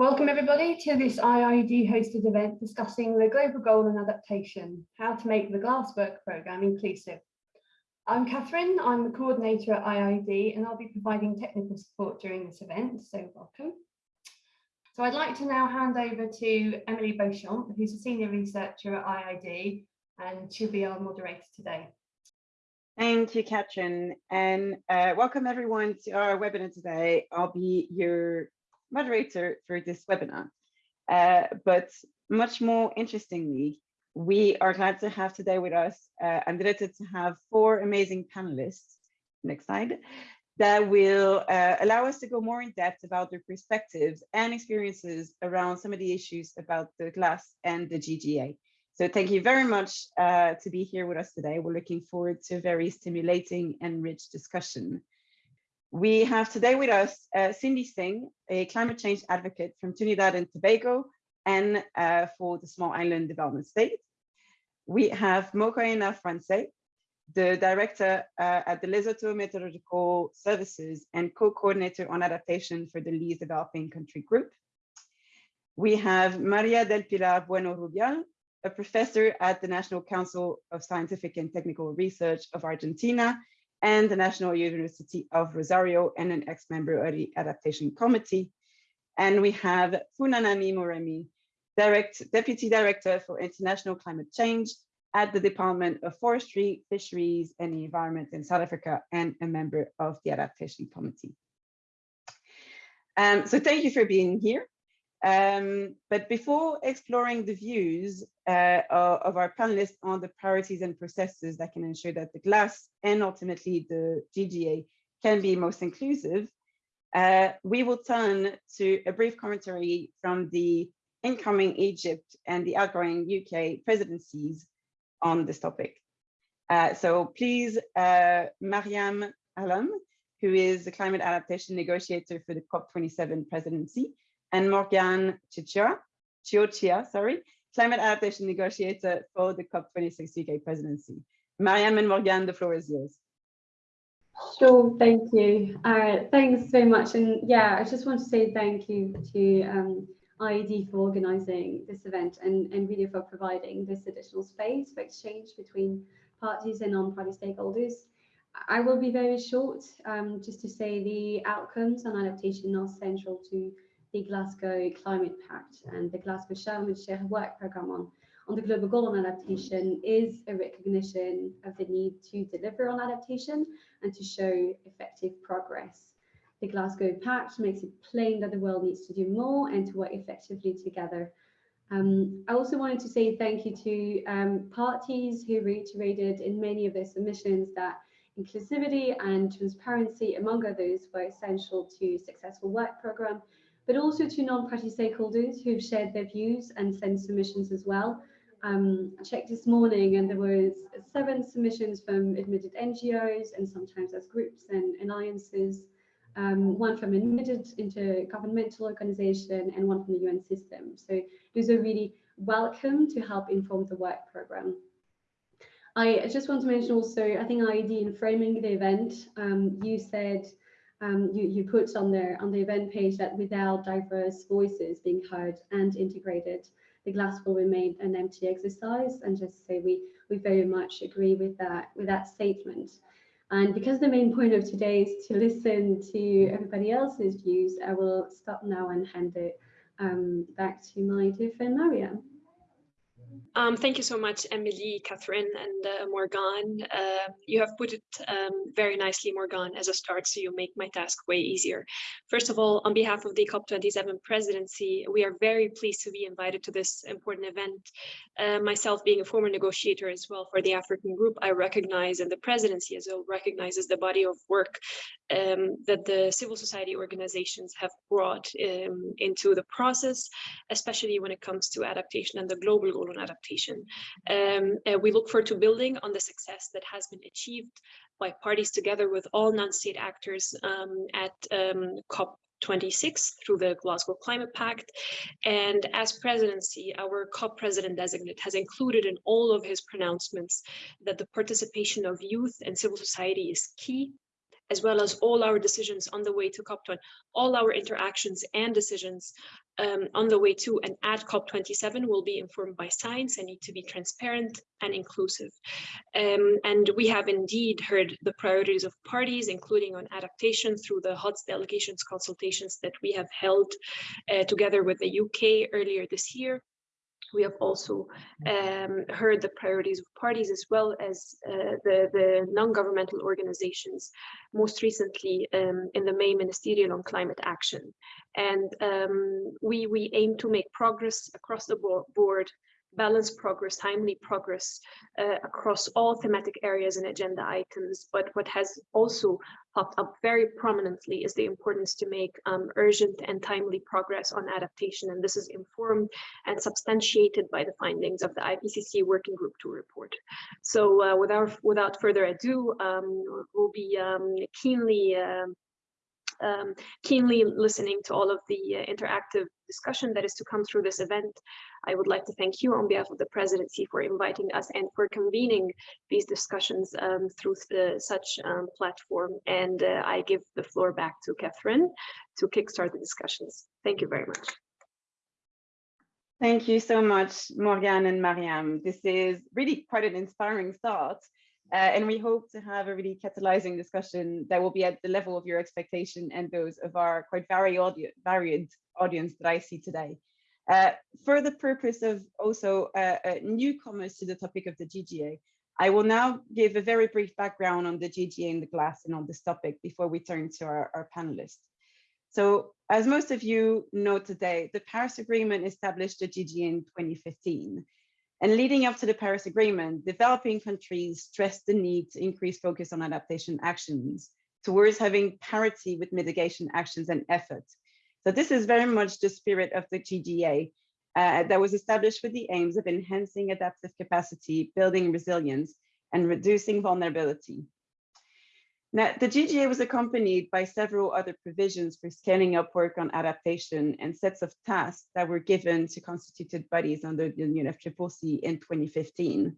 Welcome everybody to this IIED hosted event discussing the global goal and adaptation, how to make the Glasswork programme inclusive. I'm Catherine, I'm the coordinator at IIED and I'll be providing technical support during this event, so welcome. So I'd like to now hand over to Emily Beauchamp, who's a senior researcher at IIED and she'll be our moderator today. Thank you, Catherine, and uh, welcome everyone to our webinar today. I'll be your moderator for this webinar. Uh, but much more interestingly, we are glad to have today with us, uh, I'm delighted to have four amazing panelists, next slide, that will uh, allow us to go more in depth about their perspectives and experiences around some of the issues about the glass and the GGA. So thank you very much uh, to be here with us today. We're looking forward to a very stimulating and rich discussion. We have today with us uh, Cindy Singh, a climate change advocate from Trinidad and Tobago and uh, for the Small Island Development State. We have Mokoena France, the director uh, at the Lesotho Meteorological Services and co-coordinator on adaptation for the Least Developing Country Group. We have Maria del Pilar Bueno Rubial, a professor at the National Council of Scientific and Technical Research of Argentina and the National University of Rosario and an ex-member of the Adaptation Committee. And we have Funanani Muremi, Direct, Deputy Director for International Climate Change at the Department of Forestry, Fisheries and the Environment in South Africa and a member of the Adaptation Committee. Um, so thank you for being here. Um, but before exploring the views uh, of our panelists on the priorities and processes that can ensure that the glass and ultimately the GGA can be most inclusive, uh, we will turn to a brief commentary from the incoming Egypt and the outgoing UK presidencies on this topic. Uh, so please, uh, Mariam Allam, who is the climate adaptation negotiator for the COP27 presidency, and Morgan Chichia, Chiochia, sorry, climate adaptation negotiator for the COP26 UK presidency. Mariam and Morgan, the floor is yours. Sure, thank you. Uh, thanks very much. And yeah, I just want to say thank you to um, IIED for organising this event and, and really for providing this additional space for exchange between parties and non-party stakeholders. I will be very short, um, just to say the outcomes on adaptation are central to the Glasgow Climate Pact and the Glasgow Sharm el-Sheikh work programme on, on the global goal on adaptation is a recognition of the need to deliver on adaptation and to show effective progress. The Glasgow Pact makes it plain that the world needs to do more and to work effectively together. Um, I also wanted to say thank you to um, parties who reiterated in many of their submissions that inclusivity and transparency, among others, were essential to successful work programme but also to non-party stakeholders who've shared their views and sent submissions as well. Um, I checked this morning and there was seven submissions from admitted NGOs and sometimes as groups and alliances, um, one from admitted intergovernmental organization and one from the UN system. So those are really welcome to help inform the work program. I just want to mention also, I think IIED in framing the event, um, you said um, you, you put on there on the event page that without diverse voices being heard and integrated, the glass will remain an empty exercise. And just say we we very much agree with that with that statement. And because the main point of today is to listen to everybody else's views, I will stop now and hand it um, back to my dear friend Mariam. Um, thank you so much, Emily, Catherine, and uh, Morgane. Uh, you have put it um, very nicely, Morgan, as a start, so you make my task way easier. First of all, on behalf of the COP27 presidency, we are very pleased to be invited to this important event. Uh, myself being a former negotiator as well for the African group, I recognize, and the presidency as well recognizes the body of work um, that the civil society organizations have brought um, into the process, especially when it comes to adaptation and the global goal on adaptation. Um, we look forward to building on the success that has been achieved by parties together with all non-state actors um, at um, COP 26 through the Glasgow Climate Pact. And as presidency, our COP president designate has included in all of his pronouncements that the participation of youth and civil society is key as well as all our decisions on the way to COP20, all our interactions and decisions um, on the way to and at COP27 will be informed by science and need to be transparent and inclusive. Um, and we have indeed heard the priorities of parties, including on adaptation through the HoDs delegations consultations that we have held uh, together with the UK earlier this year. We have also um, heard the priorities of parties as well as uh, the, the non-governmental organizations, most recently um, in the May Ministerial on Climate Action. And um, we, we aim to make progress across the board balanced progress, timely progress uh, across all thematic areas and agenda items. But what has also popped up very prominently is the importance to make um, urgent and timely progress on adaptation. And this is informed and substantiated by the findings of the IPCC Working Group 2 report. So uh, without, without further ado, um, we'll be um, keenly um, um, keenly listening to all of the uh, interactive discussion that is to come through this event. I would like to thank you on behalf of the presidency for inviting us and for convening these discussions um, through the, such um, platform. And uh, I give the floor back to Catherine to kickstart the discussions. Thank you very much. Thank you so much, Morgan and Mariam. This is really quite an inspiring start. Uh, and we hope to have a really catalyzing discussion that will be at the level of your expectation and those of our quite varied, audi varied audience that I see today. Uh, for the purpose of also uh, uh newcomers to the topic of the GGA, I will now give a very brief background on the GGA in the glass and on this topic before we turn to our, our panelists. So as most of you know today, the Paris Agreement established the GGA in 2015. And leading up to the Paris Agreement, developing countries stressed the need to increase focus on adaptation actions towards having parity with mitigation actions and efforts. So this is very much the spirit of the GGA uh, that was established with the aims of enhancing adaptive capacity, building resilience, and reducing vulnerability. Now, the GGA was accompanied by several other provisions for scaling up work on adaptation and sets of tasks that were given to constituted bodies under the UNFCCC in 2015.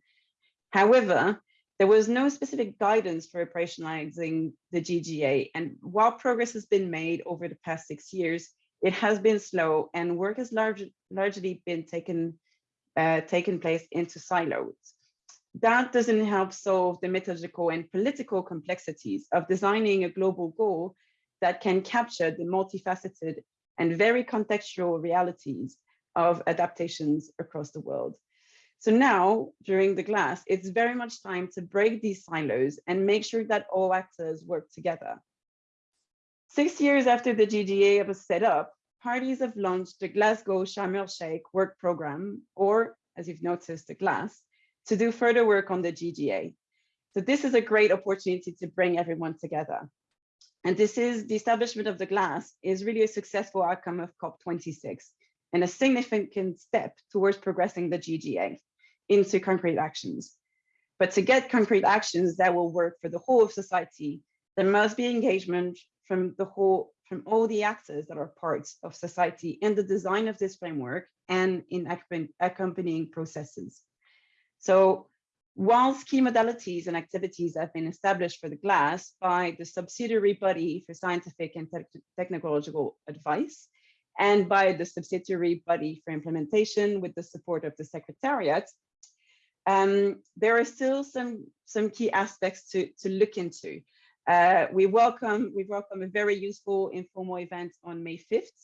However, there was no specific guidance for operationalizing the GGA, and while progress has been made over the past six years, it has been slow and work has large, largely been taken, uh, taken place into silos that doesn't help solve the methodological and political complexities of designing a global goal that can capture the multifaceted and very contextual realities of adaptations across the world. So now, during the glass, it's very much time to break these silos and make sure that all actors work together. Six years after the GGA was set up, parties have launched the Glasgow Sharm el-Sheikh work program, or as you've noticed, the GLASS, to do further work on the GGA. So this is a great opportunity to bring everyone together. And this is the establishment of the glass is really a successful outcome of COP26 and a significant step towards progressing the GGA into concrete actions. But to get concrete actions that will work for the whole of society, there must be engagement from the whole, from all the actors that are parts of society in the design of this framework and in accompanying processes. So whilst key modalities and activities have been established for the GLASS by the subsidiary body for scientific and te technological advice, and by the subsidiary body for implementation with the support of the Secretariat, um, there are still some, some key aspects to, to look into. Uh, we welcome we welcome a very useful informal event on May 5th,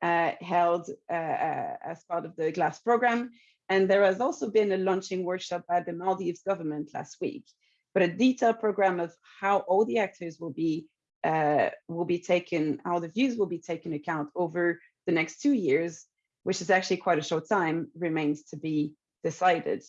uh, held uh, uh, as part of the GLASS program, and there has also been a launching workshop by the Maldives government last week, but a detailed program of how all the actors will be uh, will be taken, how the views will be taken account over the next two years, which is actually quite a short time, remains to be decided.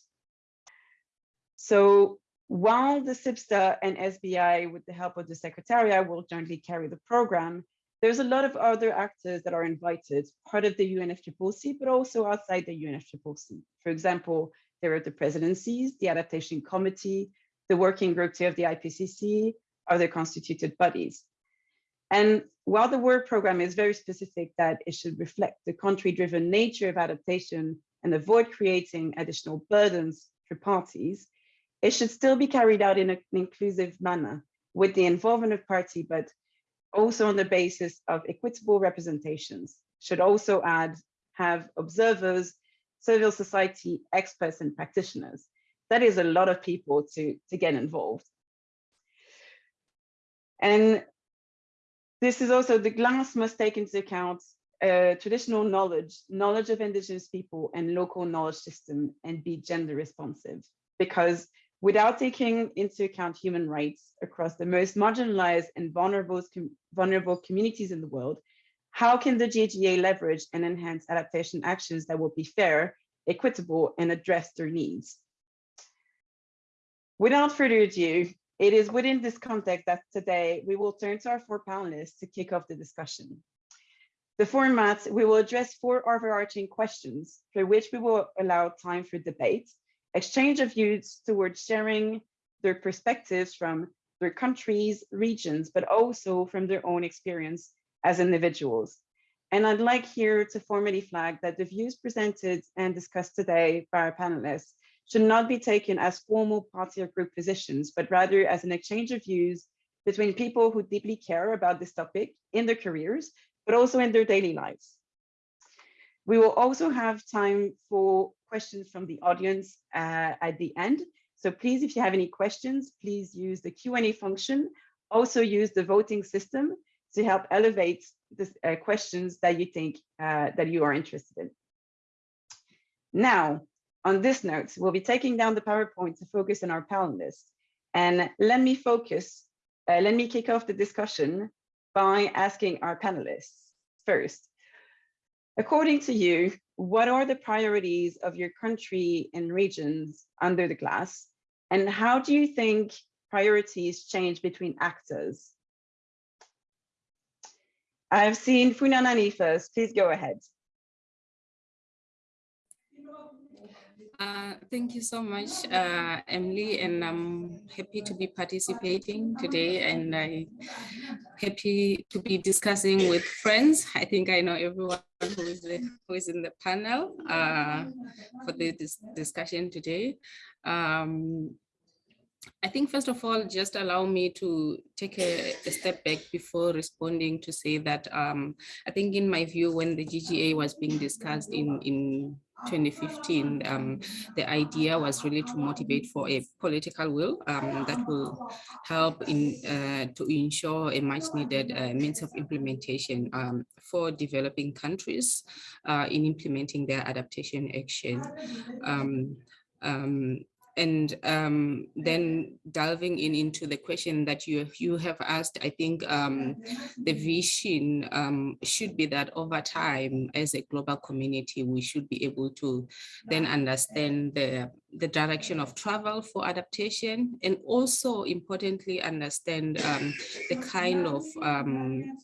So while the SBSTA and SBI, with the help of the Secretariat, will jointly carry the program, there's a lot of other actors that are invited, part of the UNFCCC, but also outside the UNFCCC. For example, there are the presidencies, the adaptation committee, the working group of the IPCC, other constituted bodies. And while the work program is very specific that it should reflect the country-driven nature of adaptation and avoid creating additional burdens for parties, it should still be carried out in an inclusive manner with the involvement of party, but also on the basis of equitable representations, should also add, have observers, civil society, experts, and practitioners. That is a lot of people to, to get involved. And this is also the glass must take into account uh, traditional knowledge, knowledge of indigenous people and local knowledge system and be gender responsive. Because without taking into account human rights across the most marginalized and vulnerable, vulnerable communities in the world, how can the GGA leverage and enhance adaptation actions that will be fair, equitable, and address their needs? Without further ado, it is within this context that today we will turn to our four panelists to kick off the discussion. The format, we will address four overarching questions for which we will allow time for debate, exchange of views towards sharing their perspectives from their countries, regions, but also from their own experience as individuals. And I'd like here to formally flag that the views presented and discussed today by our panelists should not be taken as formal party or group positions, but rather as an exchange of views between people who deeply care about this topic in their careers, but also in their daily lives. We will also have time for questions from the audience uh, at the end. So please, if you have any questions, please use the Q&A function. Also use the voting system to help elevate the uh, questions that you think uh, that you are interested in. Now, on this note, we'll be taking down the PowerPoint to focus on our panelists. And let me focus, uh, let me kick off the discussion by asking our panelists first. According to you, what are the priorities of your country and regions under the glass? And how do you think priorities change between actors? I've seen Funanani first, please go ahead. Uh, thank you so much, uh, Emily, and I'm happy to be participating today and I'm happy to be discussing with friends. I think I know everyone who is, the, who is in the panel uh, for the dis discussion today. Um, I think first of all, just allow me to take a, a step back before responding to say that um, I think in my view, when the GGA was being discussed in, in 2015, um, the idea was really to motivate for a political will um, that will help in uh, to ensure a much needed uh, means of implementation um, for developing countries uh, in implementing their adaptation action. And um, then delving in into the question that you you have asked, I think um, the vision um, should be that over time, as a global community, we should be able to then understand the the direction of travel for adaptation and also importantly understand um, the kind of um,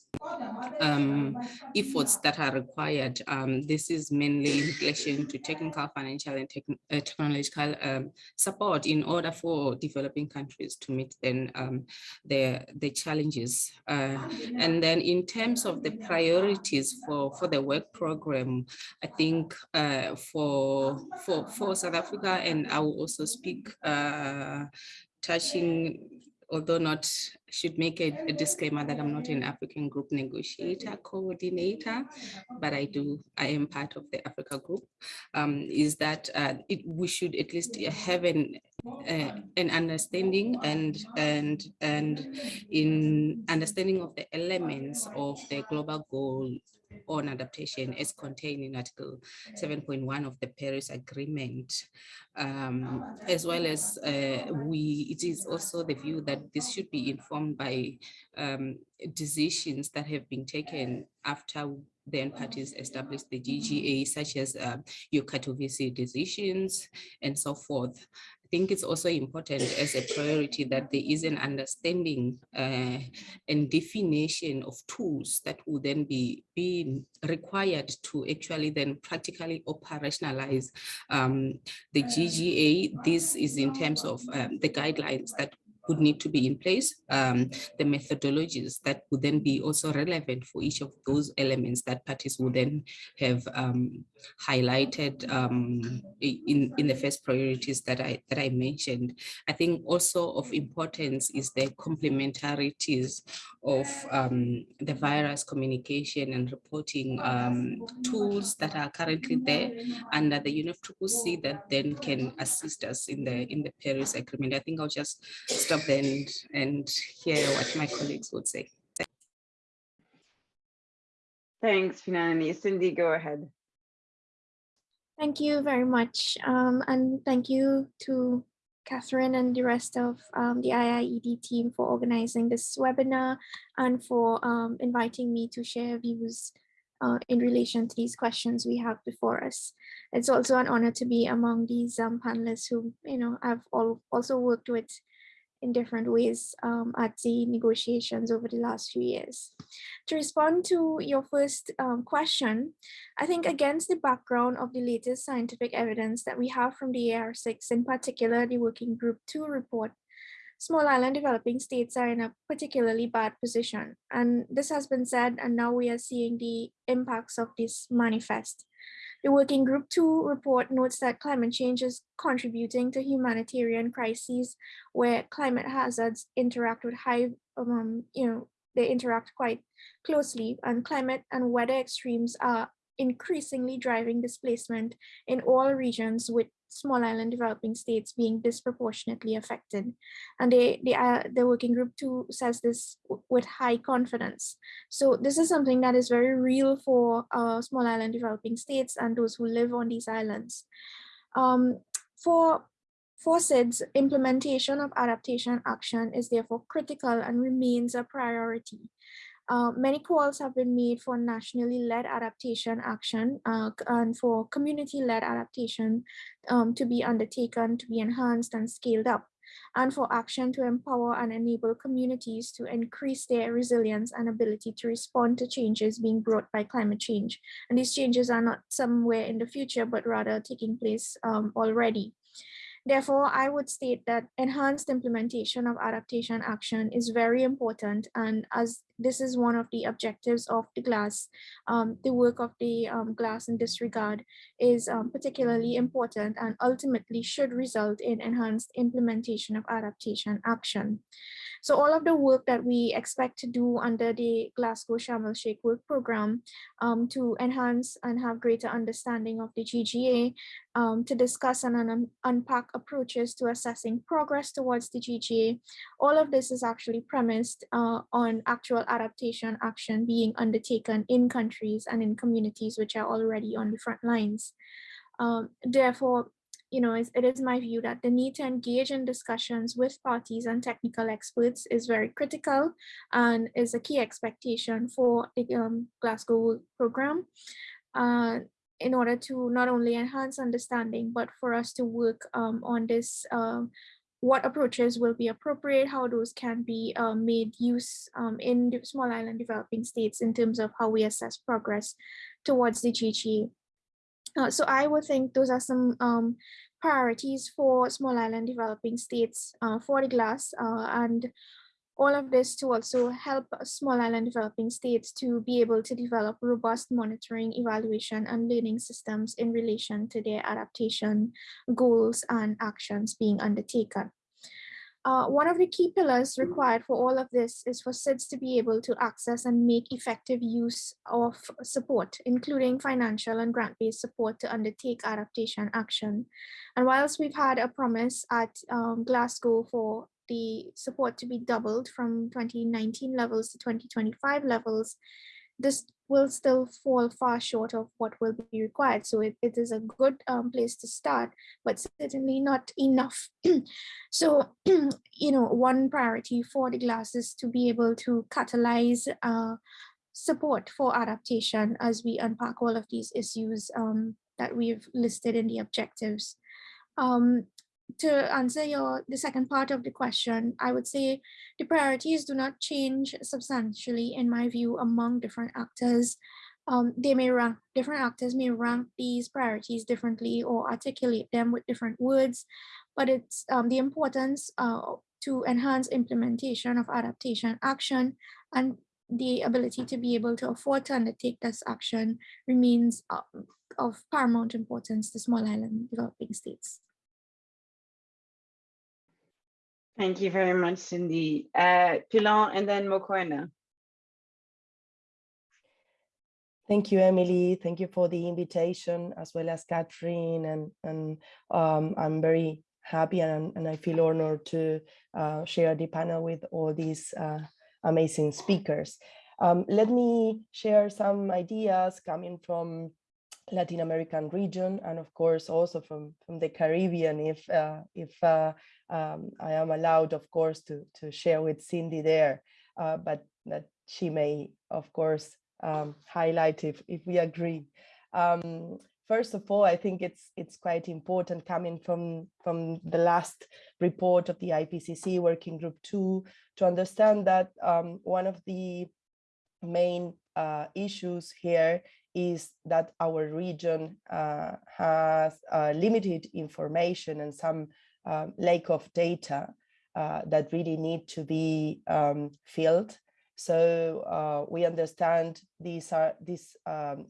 um, efforts that are required. Um, this is mainly in relation to technical, financial and uh, technological um, support in order for developing countries to meet then um, the, the challenges. Uh, and then in terms of the priorities for, for the work program, I think uh, for, for, for South Africa and and I will also speak uh, touching, although not, should make a, a, disclaimer that I'm not an African group negotiator, coordinator, but I do, I am part of the Africa group, um, is that uh, it, we should at least have an uh, an understanding and and and in understanding of the elements of the global goal on adaptation as contained in Article 7.1 of the Paris Agreement, um, as well as uh, we, it is also the view that this should be informed by um, decisions that have been taken after then parties established the GGA, such as uh, your Katowice decisions and so forth think it's also important as a priority that there is an understanding uh, and definition of tools that will then be, be required to actually then practically operationalize um, the GGA. This is in terms of um, the guidelines that would need to be in place, um, the methodologies that would then be also relevant for each of those elements that parties would then have um, highlighted um, in, in the first priorities that I, that I mentioned. I think also of importance is the complementarities of um, the virus communication and reporting um, tools that are currently there under the UNFCCC that then can assist us in the in the Paris Agreement. I think I'll just stop and, and hear what my colleagues would say. Thanks, Finani. Cindy, go ahead. Thank you very much. Um, and thank you to Catherine and the rest of um, the IIED team for organizing this webinar and for um, inviting me to share views uh, in relation to these questions we have before us. It's also an honor to be among these um, panelists who, you know, I've all also worked with in different ways um, at the negotiations over the last few years. To respond to your first um, question, I think against the background of the latest scientific evidence that we have from the AR6, in particular the Working Group 2 report, small island developing states are in a particularly bad position. And this has been said, and now we are seeing the impacts of this manifest. The Working Group 2 report notes that climate change is contributing to humanitarian crises where climate hazards interact with high, um, you know, they interact quite closely and climate and weather extremes are increasingly driving displacement in all regions with small island developing states being disproportionately affected. And they, they uh, the working group too says this with high confidence. So this is something that is very real for uh, small island developing states and those who live on these islands. Um, for for SIDS, implementation of adaptation action is therefore critical and remains a priority. Uh, many calls have been made for nationally led adaptation action uh, and for community led adaptation um, to be undertaken, to be enhanced and scaled up, and for action to empower and enable communities to increase their resilience and ability to respond to changes being brought by climate change. And these changes are not somewhere in the future, but rather taking place um, already. Therefore, I would state that enhanced implementation of adaptation action is very important. And as this is one of the objectives of the glass. um, the work of the um, GLAS in this regard is um, particularly important and ultimately should result in enhanced implementation of adaptation action. So all of the work that we expect to do under the Glasgow Sharm el Sheikh work program um, to enhance and have greater understanding of the GGA, um, to discuss and un unpack approaches to assessing progress towards the GGA. All of this is actually premised uh, on actual adaptation action being undertaken in countries and in communities which are already on the front lines. Um, therefore, you know, it is my view that the need to engage in discussions with parties and technical experts is very critical and is a key expectation for the um, Glasgow program uh, in order to not only enhance understanding, but for us to work um, on this, um, what approaches will be appropriate, how those can be um, made use um, in small island developing states in terms of how we assess progress towards the GGA. Uh, so I would think those are some um, priorities for small island developing states uh, for the GLAS uh, and all of this to also help small island developing states to be able to develop robust monitoring, evaluation, and learning systems in relation to their adaptation goals and actions being undertaken. Uh, one of the key pillars required for all of this is for SIDS to be able to access and make effective use of support, including financial and grant-based support to undertake adaptation action. And whilst we've had a promise at um, Glasgow for the support to be doubled from 2019 levels to 2025 levels, this will still fall far short of what will be required. So it, it is a good um, place to start, but certainly not enough. so, you know, one priority for the GLAS is to be able to catalyze uh, support for adaptation as we unpack all of these issues um, that we've listed in the objectives. Um, to answer your the second part of the question, I would say the priorities do not change substantially in my view among different actors. Um, they may rank, different actors may rank these priorities differently or articulate them with different words, but it's um, the importance uh, to enhance implementation of adaptation action and the ability to be able to afford to undertake this action remains uh, of paramount importance to small island developing states. Thank you very much, Cindy. Uh, and then Mokoena. Thank you, Emily. Thank you for the invitation, as well as Catherine. And, and um, I'm very happy and, and I feel honored to uh, share the panel with all these uh, amazing speakers. Um, let me share some ideas coming from Latin American region and of course also from, from the Caribbean if, uh, if uh, um, I am allowed, of course, to, to share with Cindy there, uh, but that she may, of course, um, highlight if, if we agree. Um, first of all, I think it's it's quite important coming from, from the last report of the IPCC Working Group 2 to understand that um, one of the main uh, issues here is that our region uh, has uh, limited information and some um, lack of data uh, that really need to be um, filled. So uh, we understand these are these um,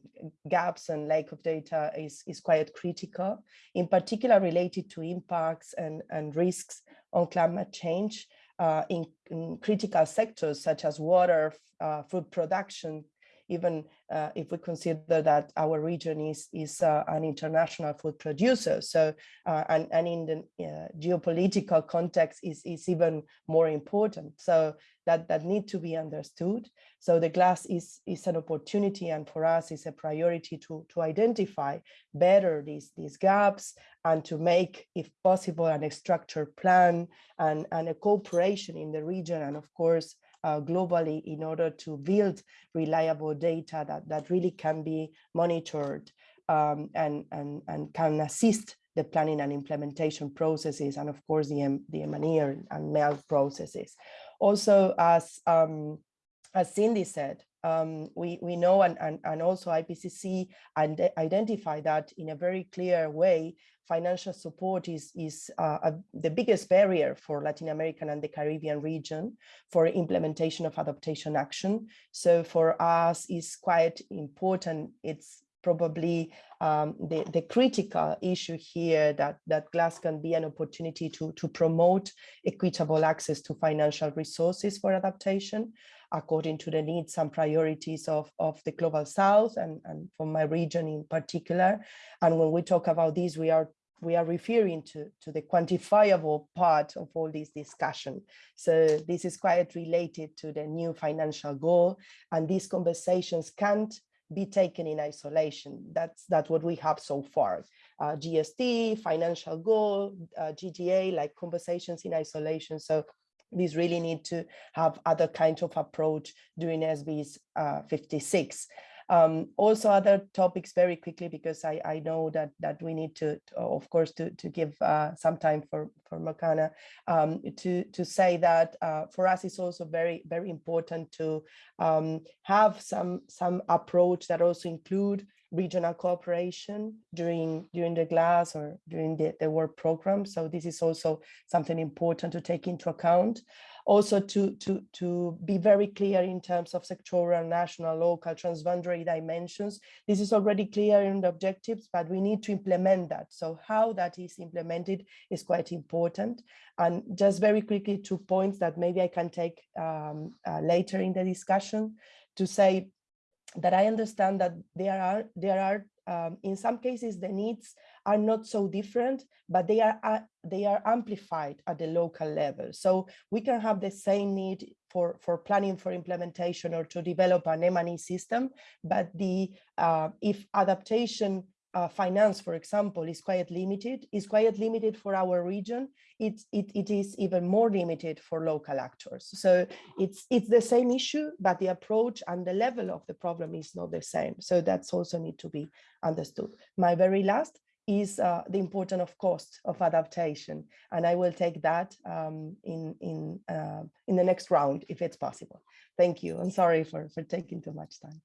gaps and lack of data is, is quite critical, in particular related to impacts and, and risks on climate change uh, in, in, critical sectors such as water, uh, food production, even uh, if we consider that our region is, is uh, an international food producer. So, uh, and, and in the uh, geopolitical context is, is even more important. So that, that need to be understood. So the glass is, is an opportunity and for us is a priority to, to identify better these, these gaps and to make, if possible, an structured plan and, and a cooperation in the region and of course, uh, globally in order to build reliable data that, that really can be monitored um, and, and, and can assist the planning and implementation processes and of course the, the M&E and processes. Also, as, um, as Cindy said, um, we, we know and, and, and also IPCC and identify that in a very clear way, financial support is, is uh, a, the biggest barrier for Latin American and the Caribbean region for implementation of adaptation action. So for us, it's quite important. It's probably um, the, the critical issue here that, that GLASS can be an opportunity to, to promote equitable access to financial resources for adaptation according to the needs and priorities of, of the global south and, and for my region in particular. And when we talk about this, we are we are referring to, to the quantifiable part of all this discussion. So this is quite related to the new financial goal and these conversations can't be taken in isolation. That's, that's what we have so far. Uh, GST, financial goal, uh, GGA, like conversations in isolation. So these really need to have other kinds of approach during SBs uh, 56. Um, also other topics very quickly because I, I know that that we need to, to of course to, to give uh, some time for for Mokoena um, to to say that uh, for us it's also very very important to um, have some some approach that also include regional cooperation during during the glass or during the, the work program. So this is also something important to take into account. Also to, to, to be very clear in terms of sectoral, national, local, transboundary dimensions. This is already clear in the objectives, but we need to implement that. So how that is implemented is quite important. And just very quickly, two points that maybe I can take um, uh, later in the discussion to say that I understand that there are there are um, in some cases the needs are not so different, but they are uh, they are amplified at the local level. So we can have the same need for for planning for implementation or to develop an M&E system, but the uh, if adaptation uh, finance, for example, is quite limited, is quite limited for our region, it, it, it is even more limited for local actors. So it's, it's the same issue, but the approach and the level of the problem is not the same. So that's also need to be understood. My very last is uh, the importance of cost of adaptation. And I will take that um, in, in, uh, in the next round, if it's possible. Thank you. I'm sorry for, for taking too much time.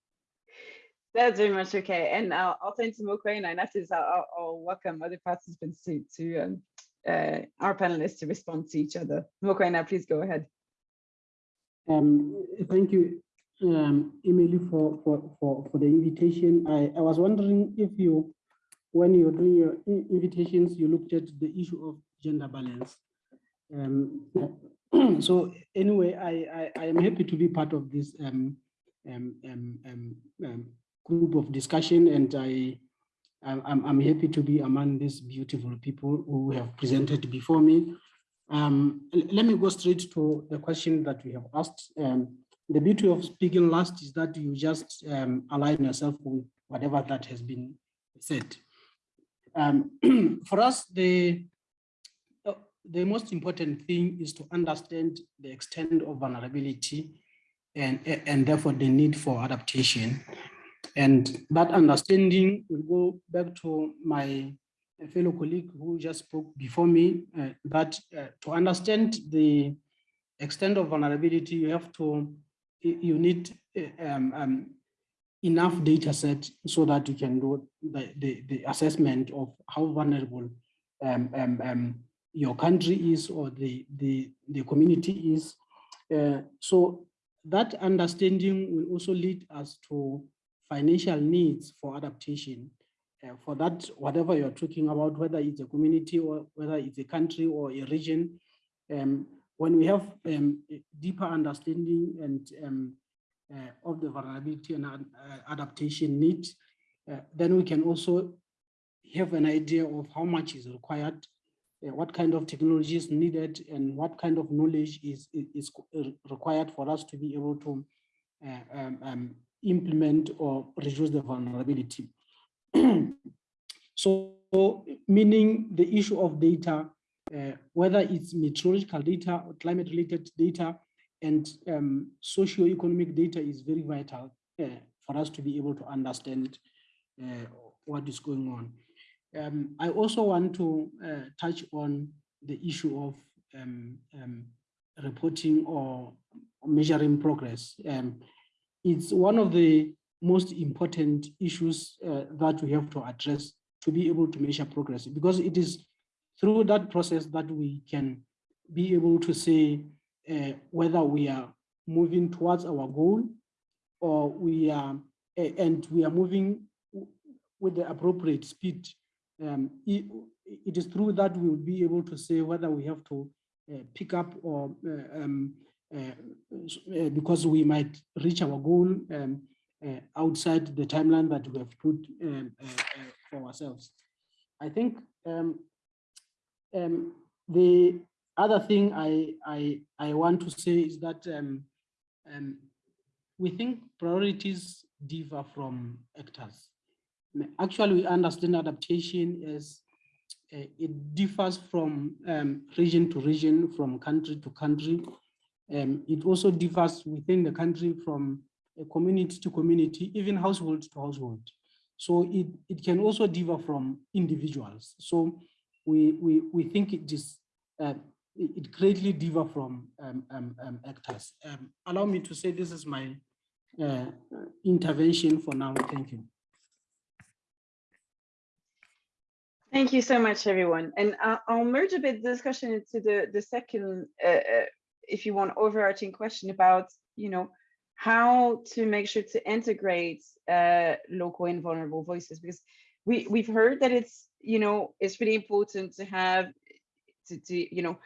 That's very much okay. And I'll, turn to Mokoena and after this, I'll, I'll, welcome other participants to, to um, uh, our panelists to respond to each other. Mokoena, please go ahead. Um, thank you, um, Emily, for, for, for, for the invitation. I, I was wondering if you, when you're doing your invitations, you looked at the issue of gender balance. Um, so anyway, I, I, I am happy to be part of this um, um, um, um, um, group of discussion and I, I'm, I'm happy to be among these beautiful people who have presented before me. Um, let me go straight to the question that we have asked. Um, the beauty of speaking last is that you just um, align yourself with whatever that has been said. Um, for us, the the most important thing is to understand the extent of vulnerability and, and therefore the need for adaptation. And that understanding will go back to my fellow colleague who just spoke before me, uh, that uh, to understand the extent of vulnerability, you have to, you need uh, um, um, enough data set so that you can do the, the, the assessment of how vulnerable um, um, um, your country is or the, the, the community is. Uh, so that understanding will also lead us to financial needs for adaptation. Uh, for that, whatever you're talking about, whether it's a community or whether it's a country or a region, um, when we have um, a deeper understanding and um, uh, of the vulnerability and uh, adaptation needs, uh, then we can also have an idea of how much is required, uh, what kind of technology is needed, and what kind of knowledge is, is, is required for us to be able to uh, um, um, implement or reduce the vulnerability. so, meaning the issue of data, uh, whether it's meteorological data or climate related data and um, socio-economic data is very vital uh, for us to be able to understand uh, what is going on. Um, I also want to uh, touch on the issue of um, um, reporting or measuring progress. It's one of the most important issues uh, that we have to address to be able to measure progress because it is through that process that we can be able to say uh, whether we are moving towards our goal or we are and we are moving with the appropriate speed. Um, it, it is through that we will be able to say whether we have to uh, pick up or uh, um, because we might reach our goal um, uh, outside the timeline that we have put um, uh, uh, for ourselves. I think um, um, the other thing I, I, I want to say is that um, um, we think priorities differ from actors. Actually, we understand adaptation as uh, it differs from um, region to region, from country to country. Um, it also differs within the country from a community to community, even household to household. So it, it can also differ from individuals. So we, we, we think it is, uh, it greatly differ from um, um, um, actors. Um, allow me to say this is my uh, intervention for now. Thank you. Thank you so much, everyone. And uh, I'll merge a bit the discussion into the, the second, uh, uh, if you want, overarching question about, you know, how to make sure to integrate uh, local and vulnerable voices, because we, we've heard that it's, you know, it's really important to have, to, to you know,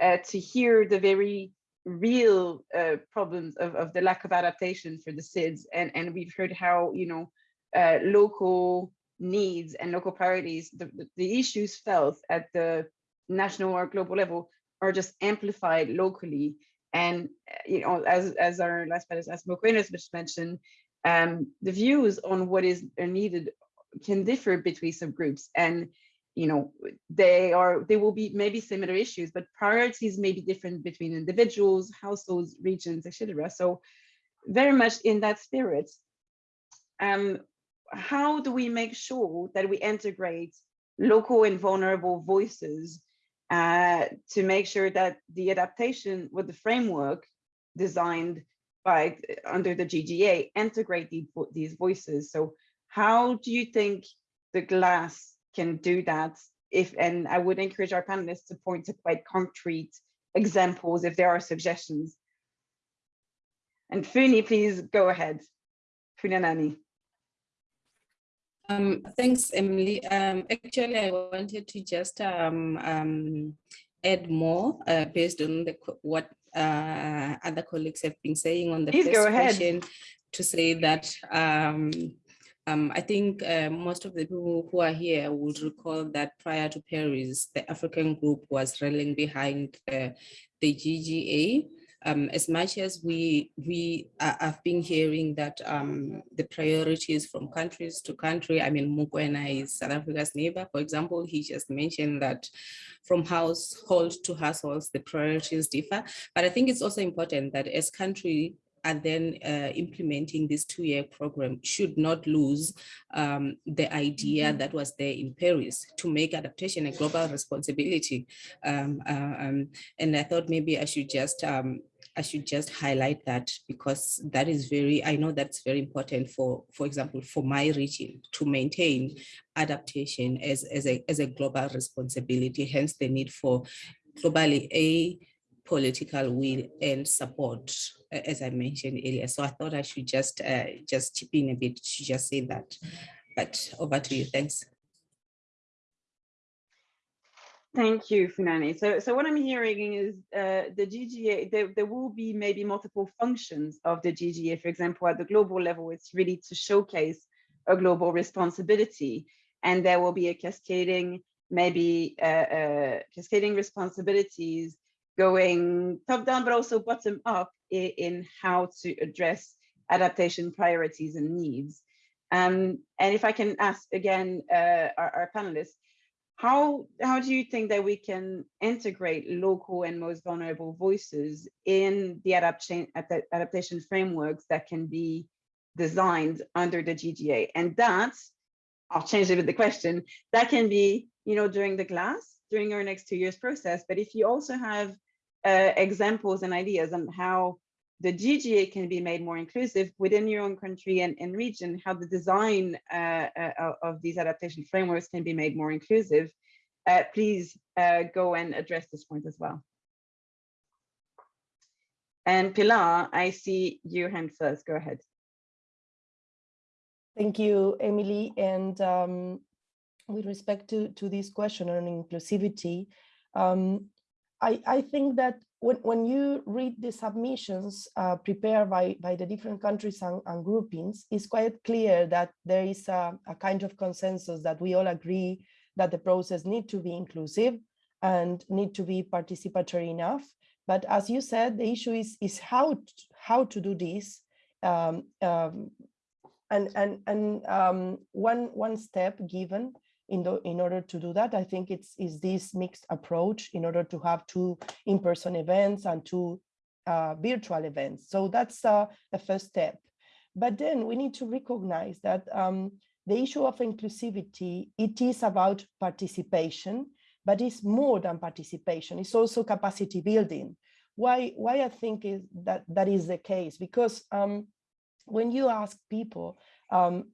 uh, to hear the very real uh, problems of, of the lack of adaptation for the SIDS. And, and we've heard how, you know, uh, local needs and local priorities, the, the, the issues felt at the national or global level are just amplified locally. And, you know, as, as our last panelist, as Mokoena just mentioned, um, the views on what is needed can differ between subgroups. And, you know, they are, they will be maybe similar issues, but priorities may be different between individuals, households, regions, etc. So very much in that spirit, um, how do we make sure that we integrate local and vulnerable voices uh, to make sure that the adaptation with the framework designed by under the GGA integrate the, these voices. So how do you think the glass can do that if, and I would encourage our panelists to point to quite concrete examples if there are suggestions. And Funi, please go ahead. Funanani. Um, thanks, Emily. Um, actually, I wanted to just um, um, add more uh, based on the what uh, other colleagues have been saying on the Please first go ahead. question to say that um, um, I think uh, most of the people who are here would recall that prior to Paris, the African group was rallying behind uh, the GGA. Um, as much as we we uh, have been hearing that um, the priorities from countries to country, I mean, Mokoena is South Africa's neighbor, for example, he just mentioned that from household to households, the priorities differ. But I think it's also important that as country and then uh, implementing this two-year program should not lose um, the idea that was there in Paris to make adaptation a global responsibility. Um, uh, um, and I thought maybe I should just um, I should just highlight that because that is very, I know that's very important for, for example, for my region to maintain adaptation as, as, a, as a global responsibility, hence the need for globally a political will and support, as I mentioned earlier. So I thought I should just uh, just chip in a bit to just say that. But over to you. Thanks. Thank you, Funanani. So, so what I'm hearing is uh, the GGA, there, there will be maybe multiple functions of the GGA. For example, at the global level, it's really to showcase a global responsibility. And there will be a cascading, maybe uh, uh, cascading responsibilities going top down, but also bottom up in, in how to address adaptation priorities and needs. Um, and if I can ask again, uh, our, our panelists, how, how do you think that we can integrate local and most vulnerable voices in the adaptation, adaptation frameworks that can be designed under the GGA? And that, I'll change a bit the question, that can be, you know, during the glass, during our next two years process. But if you also have uh, examples and ideas on how the GGA can be made more inclusive within your own country and, and region, how the design uh, uh, of these adaptation frameworks can be made more inclusive, uh, please uh, go and address this point as well. And Pilar, I see your hand first, go ahead. Thank you, Emily. And um, with respect to, to this question on inclusivity, um, I, I think that when, when you read the submissions uh, prepared by, by the different countries and, and, groupings, it's quite clear that there is a, a, kind of consensus that we all agree that the process need to be inclusive and need to be participatory enough. But as you said, the issue is, is how, to, how to do this. Um, um, and and, and um, one, one step given in, the, in order to do that, I think it's is this mixed approach in order to have two in-person events and two uh, virtual events. So that's uh, the first step. But then we need to recognize that um, the issue of inclusivity, it is about participation, but it's more than participation. It's also capacity building. Why, why I think is that that is the case? Because um, when you ask people, um,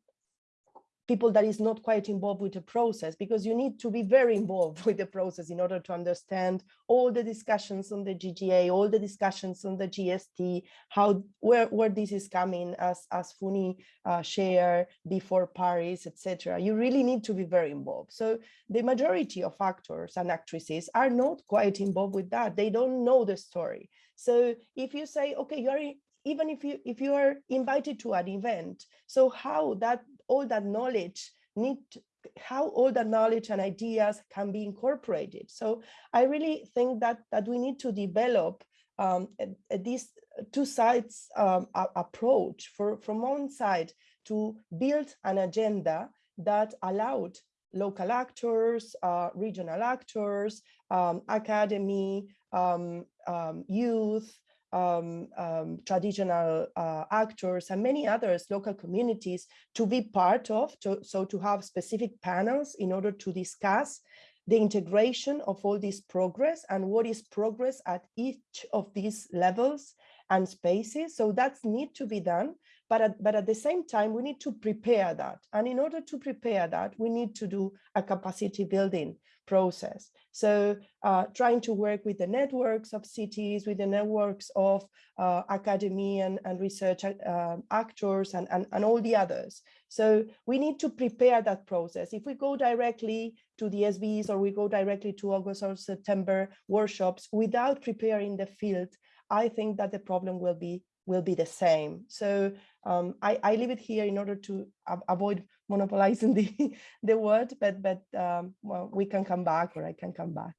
people that is not quite involved with the process because you need to be very involved with the process in order to understand all the discussions on the GGA, all the discussions on the GST, how where, where this is coming as, as Funi uh, shared before Paris, etc. You really need to be very involved. So the majority of actors and actresses are not quite involved with that. They don't know the story. So if you say, okay, you're even if you if you are invited to an event so how that all that knowledge need to, how all that knowledge and ideas can be incorporated. So i really think that that we need to develop um, this two sides um, approach for from one side to build an agenda that allowed local actors, uh, regional actors, um, academy, um, um, youth, um, um, traditional uh, actors and many others, local communities to be part of, to, so to have specific panels in order to discuss the integration of all this progress and what is progress at each of these levels and spaces. So that's need to be done. but at, but at the same time, we need to prepare that. And in order to prepare that, we need to do a capacity building process. So uh, trying to work with the networks of cities, with the networks of uh, academy and, and research uh, actors and, and, and all the others. So we need to prepare that process. If we go directly to the SBs or we go directly to August or September workshops without preparing the field, I think that the problem will be will be the same. So um, I, I leave it here in order to avoid monopolizing the, the word, but, but um, well, we can come back or I can come back.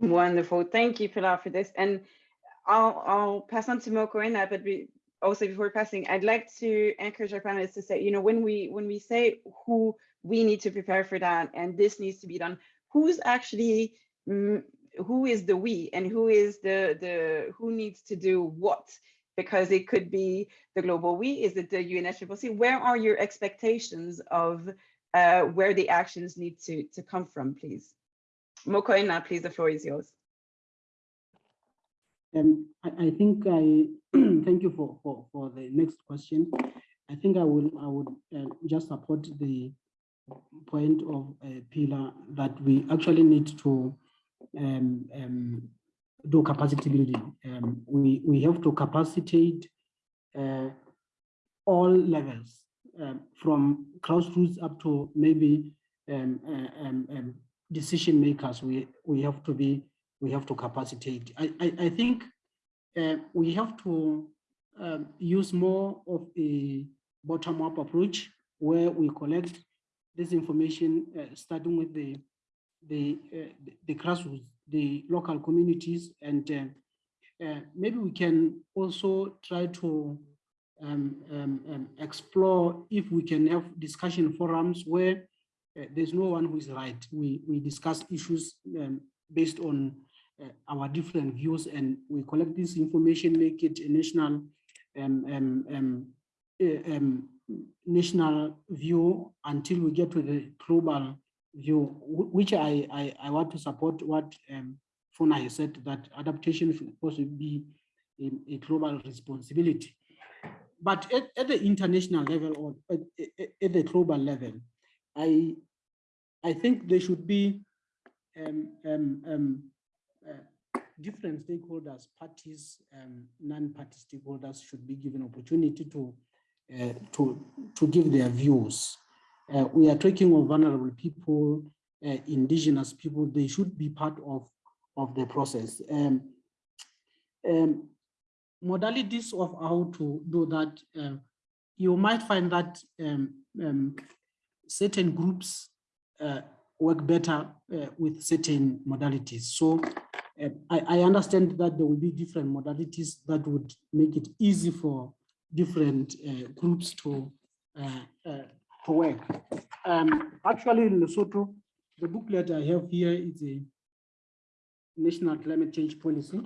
Wonderful. Thank you, Pilar, for this. And I'll, I'll pass on to Mokoena, but we, also before passing, I'd like to encourage our panelists to say, you know, when we when we say who we need to prepare for that and this needs to be done, who's actually mm, who is the we and who is the the who needs to do what? Because it could be the global we is it the UNFCCC where are your expectations of uh, where the actions need to to come from please? Mokoena please the floor is yours. Um, I, I think I thank you for, for for the next question. I think I will I would uh, just support the point of uh, Pilar that we actually need to um, um, do capacity building. Um, we, we have to capacitate uh, all levels um, from grassroots up to maybe uh, decision makers. We, we have to be, we have to capacitate. I, I, I think uh, we have to um, use more of a bottom-up approach where we collect this information, uh, starting with the the, uh, the grassroots, the local communities, and uh, uh, maybe we can also try to um, um, um, explore if we can have discussion forums where uh, there's no one who is right. We, we discuss issues um, based on uh, our different views and we collect this information, make it a national um, um, national view until we get to the global view, which I, I, I want to support what um, Funa has said, that adaptation should also be a, a, global responsibility. But at, at the international level or at, at, at, the global level, I, I think there should be um, um, um, uh, different stakeholders, parties, um, non-party stakeholders should be given opportunity to, uh, to, to give their views uh, we are talking of vulnerable people, uh, indigenous people, they should be part of, of the process. Um, um, modalities of how to do that, uh, you might find that um, um certain groups uh, work better uh, with certain modalities. So uh, I, I understand that there will be different modalities that would make it easy for different groups to to work. Um, actually, in Lesotho, the booklet I have here is a national climate change policy.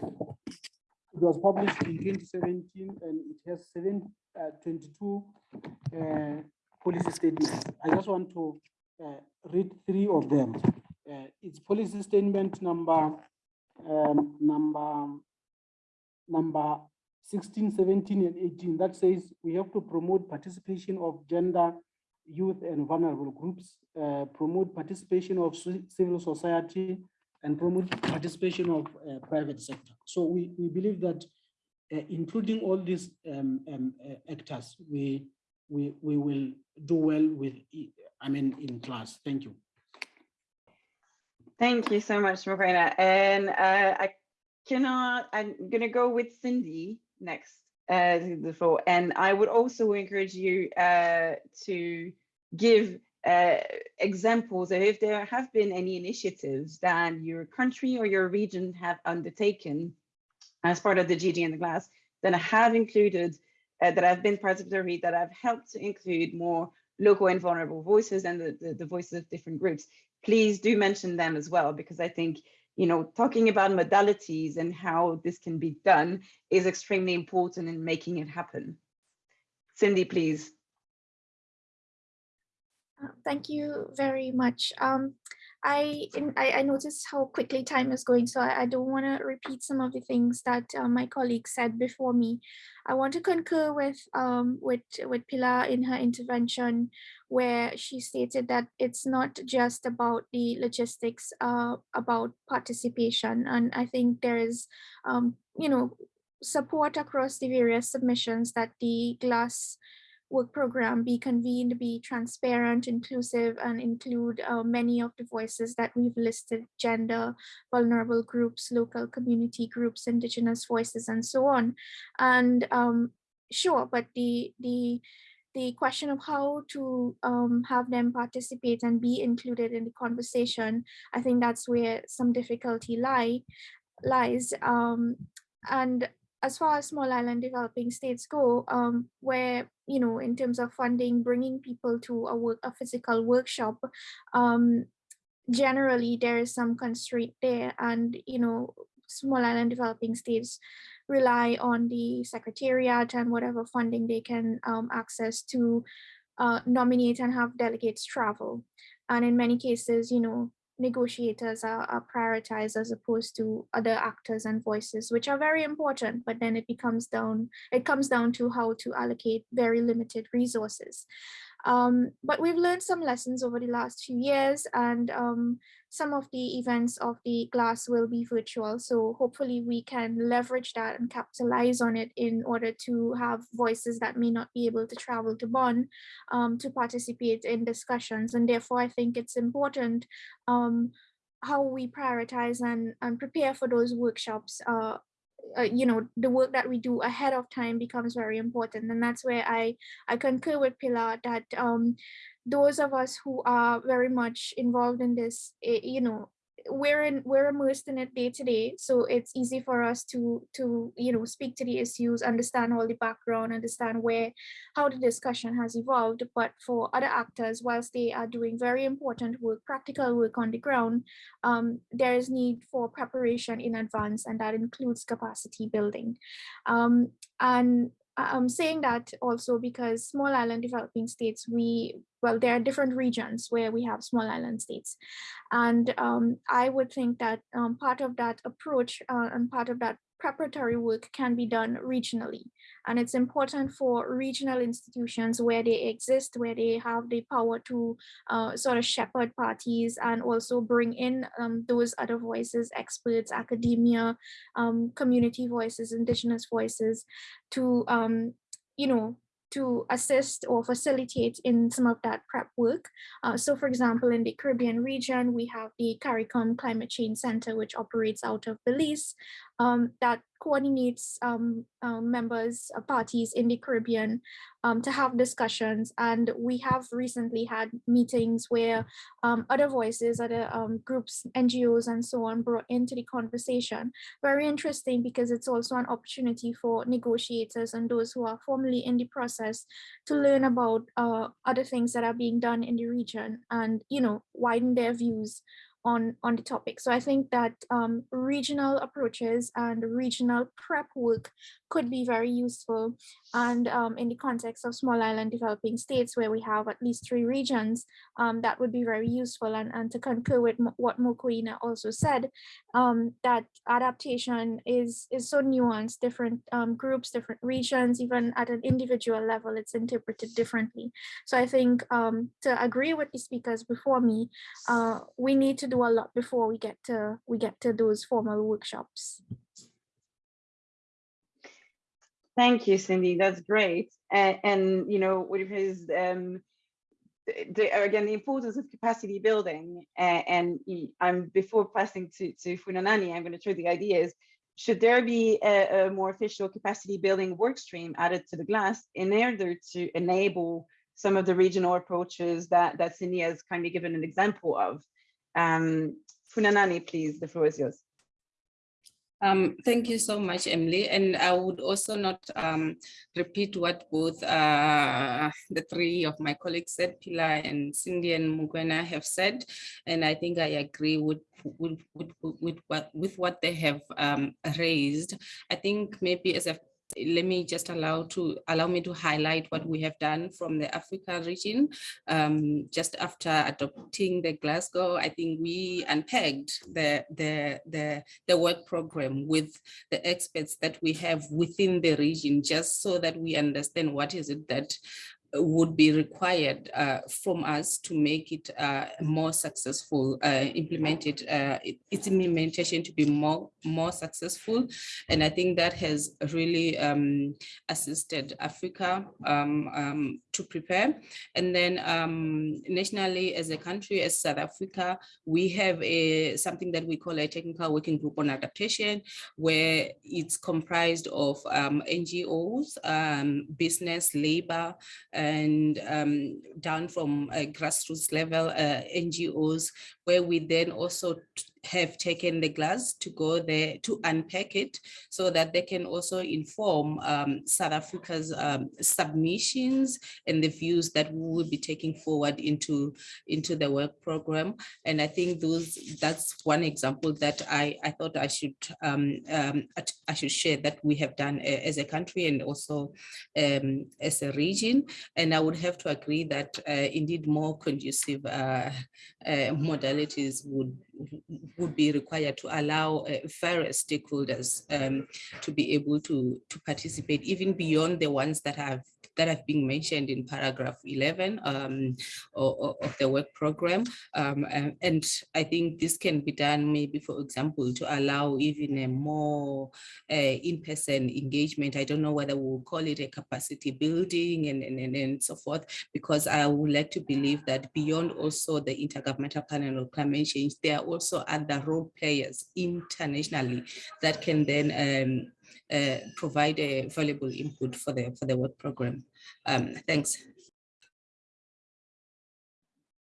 It was published in 2017 and it has seven, uh, 22 uh, policy statements. I just want to uh, read three of them. Uh, it's policy statement number um, number number 16, 17, and 18 that says we have to promote participation of gender, youth, and vulnerable groups, uh, promote participation of civil society, and promote participation of uh, private sector. So we, we believe that uh, including all these um, um, uh, actors, we, we, we will do well with, I mean, in glass. Thank you. Thank you so much, Morena. And uh, I cannot, I'm gonna go with Cindy next uh, the floor. And I would also encourage you uh, to give uh, examples of if there have been any initiatives that your country or your region have undertaken as part of the GG and the glass that have included, uh, that have been part of the read, that have helped to include more local and vulnerable voices and the, the, the voices of different groups. Please do mention them as well, because I think you know, talking about modalities and how this can be done is extremely important in making it happen. Cindy, please. Uh, thank you very much. Um, I, I, I noticed how quickly time is going, so I, I don't want to repeat some of the things that uh, my colleague said before me. I want to concur with, um, with, with Pilar in her intervention, where she stated that it's not just about the logistics, uh, about participation. And I think there is, um, you know, support across the various submissions that the GLASS work program be convened, be transparent, inclusive, and include uh, many of the voices that we've listed, gender, vulnerable groups, local community groups, indigenous voices, and so on. And um, sure, but the, the, the question of how to um, have them participate and be included in the conversation, I think that's where some difficulty lie, lies. Um, and as far as small island developing states go, um, where, you know, in terms of funding, bringing people to a work, a physical workshop, um, generally there is some constraint there and, you know, small island developing states rely on the secretariat and whatever funding they can um, access to uh, nominate and have delegates travel. And in many cases, you know, negotiators are, are prioritized as opposed to other actors and voices, which are very important, but then it becomes down, it comes down to how to allocate very limited resources. Um, but we've learned some lessons over the last few years and um, some of the events of the glass will be virtual. So hopefully we can leverage that and capitalize on it in order to have voices that may not be able to travel to Bonn um, to participate in discussions. And therefore I think it's important um, how we prioritize and, and prepare for those workshops uh, uh, you know, the work that we do ahead of time becomes very important. And that's where I, I concur with Pilar that um, those of us who are very much involved in this, eh, you know, we're in we're immersed in it day to day so it's easy for us to to you know speak to the issues understand all the background understand where how the discussion has evolved. But for other actors whilst they are doing very important work practical work on the ground um, there is need for preparation in advance and that includes capacity building. Um, and I'm saying that also because small island developing states, we, well, there are different regions where we have small island states. And um, I would think that um, part of that approach uh, and part of that preparatory work can be done regionally. And it's important for regional institutions where they exist, where they have the power to uh, sort of shepherd parties and also bring in um, those other voices, experts, academia, um, community voices, indigenous voices to, um, you know, to assist or facilitate in some of that prep work. Uh, so for example, in the Caribbean region, we have the CARICOM Climate Change Center, which operates out of Belize, um, that coordinates um, uh, members, uh, parties in the Caribbean um, to have discussions. And we have recently had meetings where um, other voices, other um, groups, NGOs and so on brought into the conversation. Very interesting because it's also an opportunity for negotiators and those who are formally in the process to learn about uh, other things that are being done in the region and, you know, widen their views on, on the topic. So I think that um, regional approaches and regional prep work could be very useful. And um, in the context of small island developing states where we have at least three regions, um, that would be very useful. And, and to concur with what Mokoena also said, um, that adaptation is, is so nuanced, different um, groups, different regions, even at an individual level, it's interpreted differently. So I think um, to agree with the speakers before me, uh, we need to do a lot before we get to we get to those formal workshops. Thank you, Cindy. That's great. And, and you know, what is um, the, again the importance of capacity building. And, and I'm before passing to to Funanani, I'm going to throw the ideas. Should there be a, a more official capacity building work stream added to the glass in order to enable some of the regional approaches that that Cindy has kindly given an example of? Um, Funanani, please, the floor is yours. Um, thank you so much, Emily. And I would also not um, repeat what both uh, the three of my colleagues said, Pilar and Cindy and Mokoena have said. And I think I agree with, with, with, with, what, with what they have um, raised. I think maybe as a let me just allow to allow me to highlight what we have done from the Africa region. Um, just after adopting the Glasgow, I think we unpegged the, the, the, the work program with the experts that we have within the region, just so that we understand what is it that would be required uh, from us to make it uh, more successful, uh, implemented, uh, its implementation to be more, more successful. And I think that has really um, assisted Africa um, um, to prepare. And then um, nationally as a country, as South Africa, we have a something that we call a technical working group on adaptation, where it's comprised of um, NGOs, um, business, labor, and um, down from grassroots level, uh, NGOs, where we then also have taken the glass to go there to unpack it so that they can also inform um, South Africa's um, submissions and the views that we will be taking forward into, into the work program. And I think those that's one example that I, I thought I should um, um, I should share that we have done uh, as a country and also um, as a region. And I would have to agree that uh, indeed more conducive uh, uh modalities would would be required to allow uh, various stakeholders um, to be able to, to participate, even beyond the ones that have that have been mentioned in paragraph 11 um, of, of, the work program. Um, and, I think this can be done maybe, for example, to allow even a more uh, in-person engagement. I don't know whether we'll call it a capacity building and, and, and, and so forth, because I would like to believe that beyond also the Intergovernmental Panel on Climate Change, there also other role players internationally that can then um, uh, provide a valuable input for the for the work program. Um, thanks.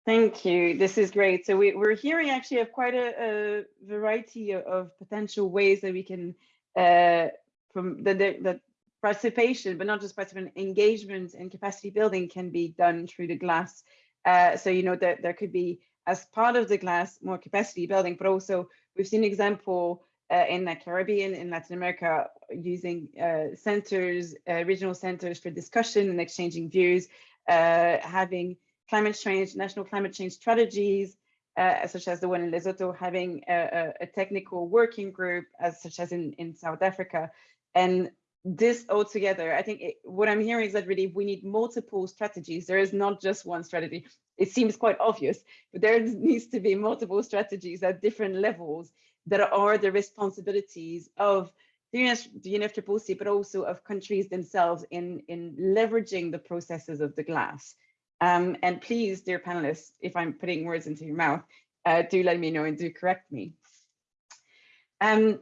Thank you. This is great. So we, we're hearing actually of quite a, a variety of, potential ways that we can, uh, from the, the, the, participation, but not just participation, engagement and capacity building can be done through the glass. Uh, so, you know, that there could be as part of the glass more capacity building, but also we've seen example uh, in the Caribbean, in Latin America, using uh, centers, uh, regional centers for discussion and exchanging views, uh, having climate change, national climate change strategies, uh, such as the one in Lesotho, having a, a, technical working group, as such as in, in South Africa. And this all together, I think it, what I'm hearing is that really we need multiple strategies. There is not just one strategy. It seems quite obvious, but there needs to be multiple strategies at different levels that are the responsibilities of the, UNF, the UNFCCC, but also of countries themselves in, in leveraging the processes of the glass. Um, and please, dear panelists, if I'm putting words into your mouth, uh, do let me know and do correct me. Um,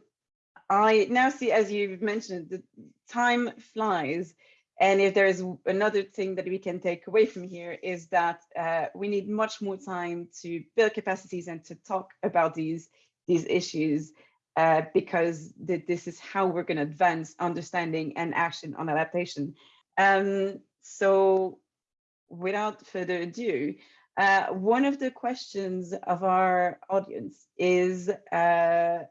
I now see, as you've mentioned, the time flies. And if there's another thing that we can take away from here is that uh, we need much more time to build capacities and to talk about these these issues uh, because th this is how we're going to advance understanding and action on adaptation. Um, so without further ado, uh, one of the questions of our audience is uh,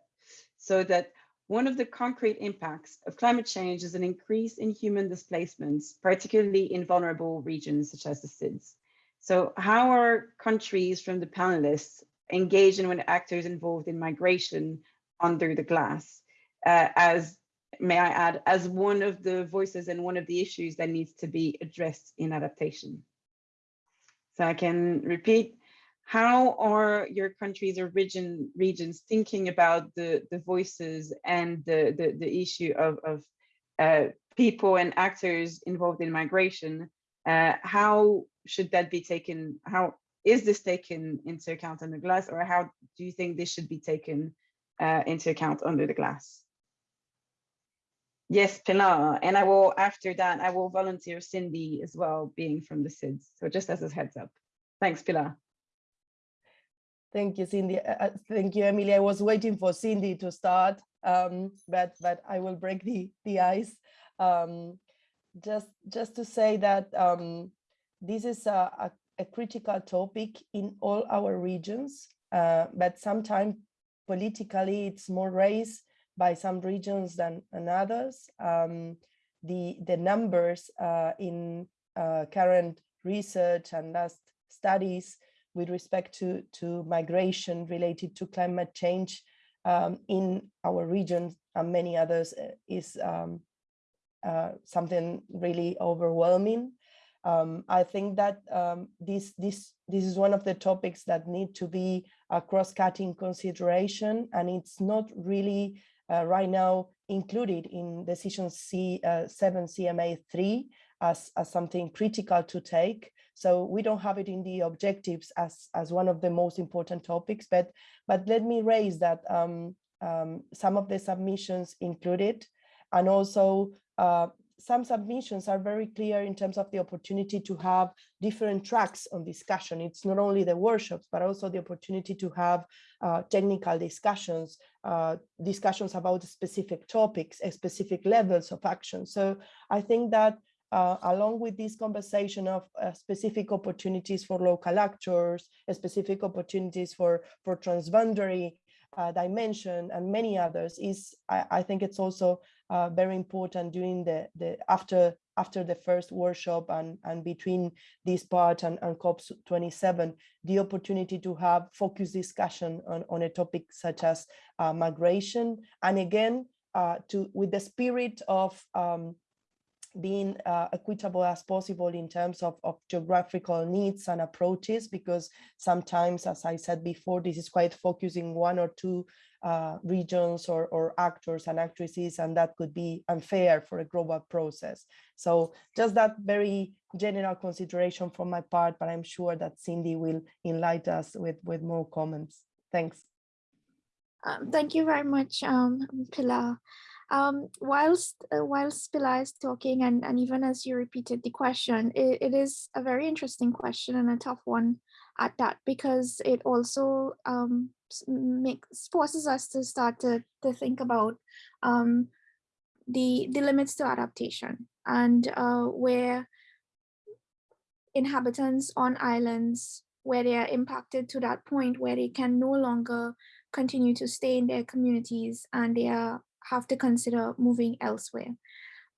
so that one of the concrete impacts of climate change is an increase in human displacements, particularly in vulnerable regions such as the SIDS. So how are countries from the panelists engaging with actors involved in migration under the glass uh, as may I add, as one of the voices and one of the issues that needs to be addressed in adaptation. So I can repeat, how are your countries or region, regions thinking about the, the voices and the, the, the issue of, of uh, people and actors involved in migration? Uh, how should that be taken, how is this taken into account under glass or how do you think this should be taken uh, into account under the glass? Yes, Pilar, and I will, after that, I will volunteer Cindy as well, being from the SIDS. So just as a heads up. Thanks, Pilar. Thank you, Cindy. Uh, uh, thank you, Emily. I was waiting for Cindy to start, um, but but I will break the the ice. Um, just just to say that um, this is a, a a critical topic in all our regions, uh, but sometimes politically it's more raised by some regions than, others. Um, the, the numbers uh, in uh, current research and last studies with respect to, to migration related to climate change um, in our region and many others uh, is um, uh, something really overwhelming. Um, I think that um, this, this, this is one of the topics that need to be a cross-cutting consideration, and it's not really uh, right now included in decision C, uh, 7 CMA 3 as, as something critical to take. So we don't have it in the objectives as, as one of the most important topics, but, but let me raise that um, um, some of the submissions included, and also uh, some submissions are very clear in terms of the opportunity to have different tracks on discussion. It's not only the workshops, but also the opportunity to have uh, technical discussions, uh, discussions about specific topics, specific levels of action. So I think that uh, along with this conversation of uh, specific opportunities for local actors, specific opportunities for, for transboundary uh, dimension and many others is I, I think it's also uh, very important during the the after after the first workshop and and between this part and, and COP 27 the opportunity to have focused discussion on, on a topic such as uh, migration. And again uh, to with the spirit of um, being uh, equitable as possible in terms of, of geographical needs and approaches, because sometimes, as I said before, this is quite focusing one or two uh, regions or, or actors and actresses, and that could be unfair for a global process. So just that very general consideration from my part, but I'm sure that Cindy will enlighten us with, with more comments. Thanks. Um, thank you very much, um, Pilar. Um, whilst uh, whilst Pilar is talking, and, and even as you repeated the question, it, it is a very interesting question and a tough one at that, because it also um, makes forces us to start to, to think about um, the, the limits to adaptation and uh, where inhabitants on islands where they are impacted to that point where they can no longer continue to stay in their communities and they are have to consider moving elsewhere.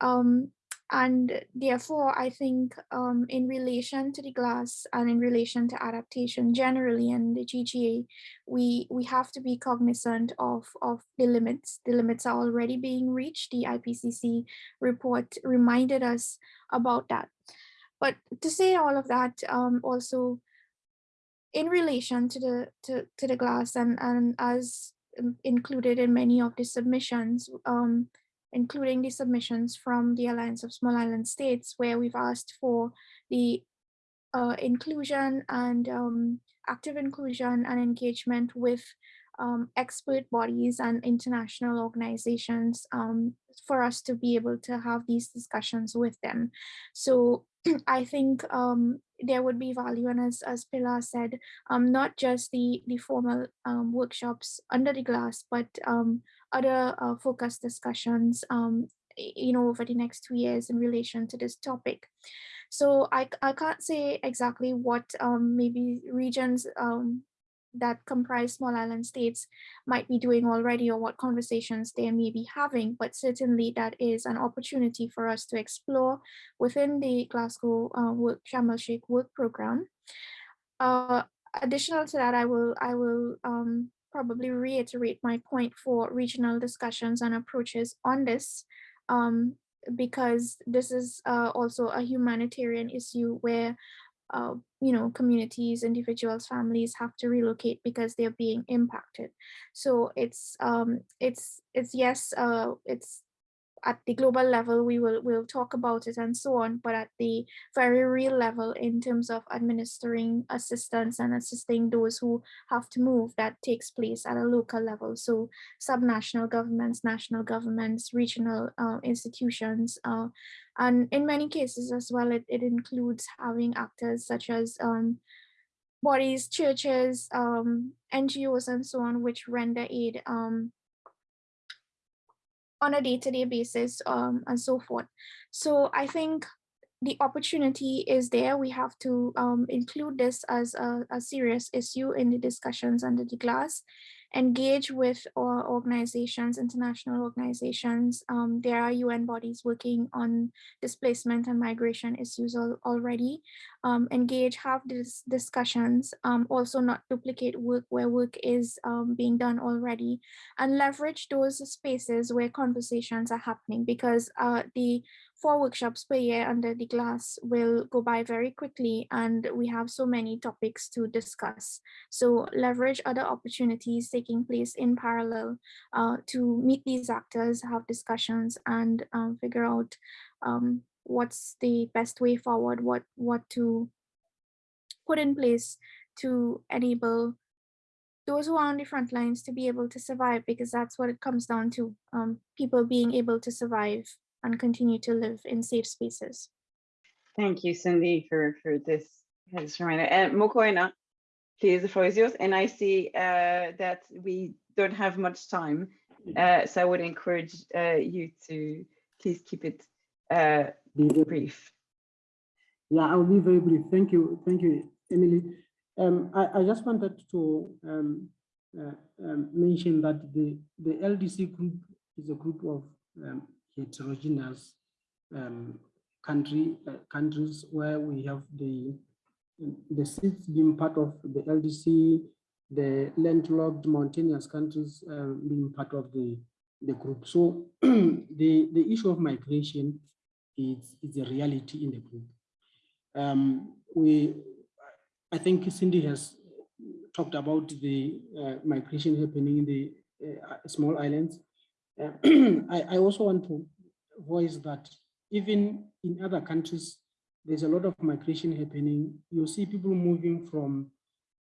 Um, and therefore, I think um, in relation to the glass and in relation to adaptation generally and the GGA, we, we have to be cognizant of, of the limits. The limits are already being reached. The IPCC report reminded us about that. But to say all of that, um, also in relation to the to, to the glass and, and as included in many of the submissions, um, including the submissions from the Alliance of Small Island States, where we've asked for the uh, inclusion and um, active inclusion and engagement with um, expert bodies and international organizations um, for us to be able to have these discussions with them. So I think um, there would be value and as, as Pilar said, um, not just the, the formal um, workshops under the glass, but um, other uh, focus discussions, um, you know, over the next two years in relation to this topic. So I, I can't say exactly what um, maybe regions um, that comprise small island states might be doing already or what conversations they may be having, but certainly that is an opportunity for us to explore within the Glasgow uh, work, Sharm el Sheikh work program. Uh, additional to that, I will, I will um, probably reiterate my point for regional discussions and approaches on this um, because this is uh, also a humanitarian issue where uh, you know, communities, individuals, families have to relocate because they're being impacted. So it's um, it's it's yes, uh, it's at the global level, we will we'll talk about it and so on, but at the very real level in terms of administering assistance and assisting those who have to move, that takes place at a local level. So subnational governments, national governments, regional uh, institutions, uh, and in many cases as well, it, it includes having actors such as um, bodies, churches, um, NGOs, and so on, which render aid um, on a day-to-day -day basis um, and so forth. So I think the opportunity is there. We have to um, include this as a, a, serious issue in the discussions under the glass engage with or organizations, international organizations. Um, there are UN bodies working on displacement and migration issues al already. Um, engage, have these discussions, um, also not duplicate work where work is um, being done already, and leverage those spaces where conversations are happening because uh, the four workshops per year under the glass will go by very quickly and we have so many topics to discuss. So leverage other opportunities taking place in parallel uh, to meet these actors, have discussions and um, figure out um, what's the best way forward, what, what to put in place to enable those who are on the front lines to be able to survive because that's what it comes down to um, people being able to survive and continue to live in safe spaces. Thank you, Cindy, for, for this, this reminder. And Mokoena, please, the floor is yours. And I see uh, that we don't have much time, uh, so I would encourage uh, you to please keep it uh, brief. Yeah, I'll be very brief. Thank you. Thank you, Emily. Um, I, I just wanted to um, uh, um, mention that the, the LDC group is a group of um, heterogeneous um, country uh, countries where we have the the SIDS being part of the LDC, the landlocked mountainous countries um, being part of the the group. So the the issue of migration is is a reality in the group. Um, we, I think Cindy has talked about the uh, migration happening in the uh, small islands. Uh, I, I also want to voice that even in other countries, there's a lot of migration happening. You see people moving from,